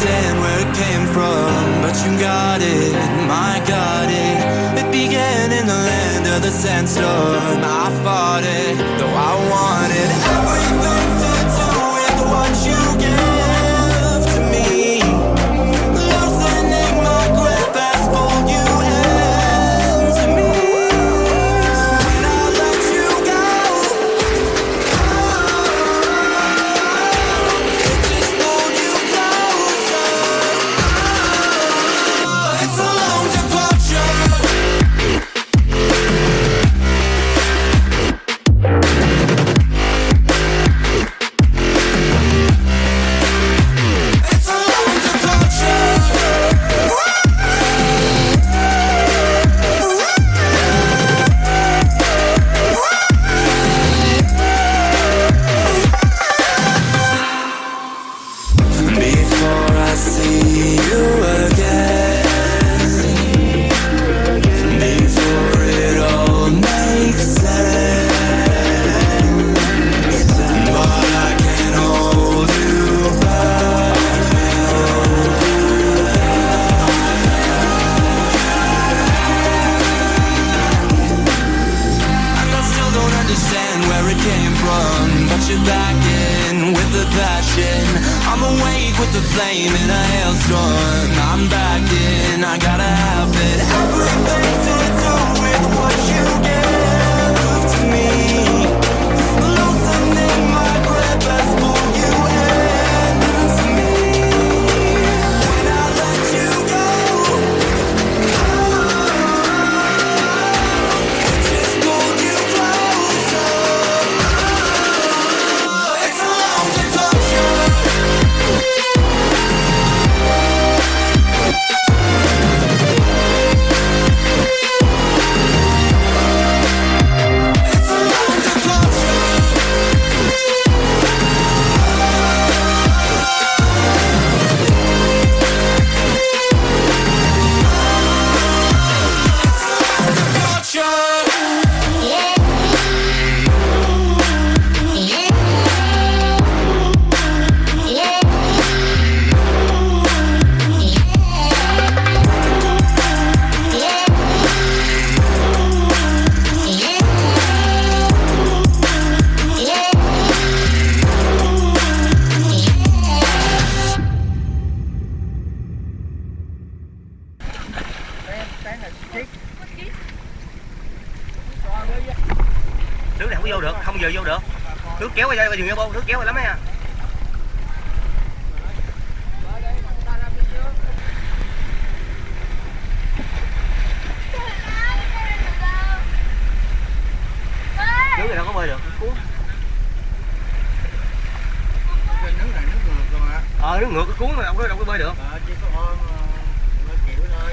understand where it came from, but you got it, my got it. It began in the land of the sandstorm. I fought it, though I wanted. You're back in with the passion. I'm awake with the flame in a hailstorm. I'm back in, I gotta have it. Everything to do with what you give không có vô được, không giờ vô được. Nước kéo ra đây vô nước kéo lắm nha à. nước này đâu có bơi được. Cuốn nước này nước ngược rồi mà ờ nước ngược, cái cuốn mà đâu có đâu có bơi được. Ờ chỉ có ôm chịu ờ, thôi.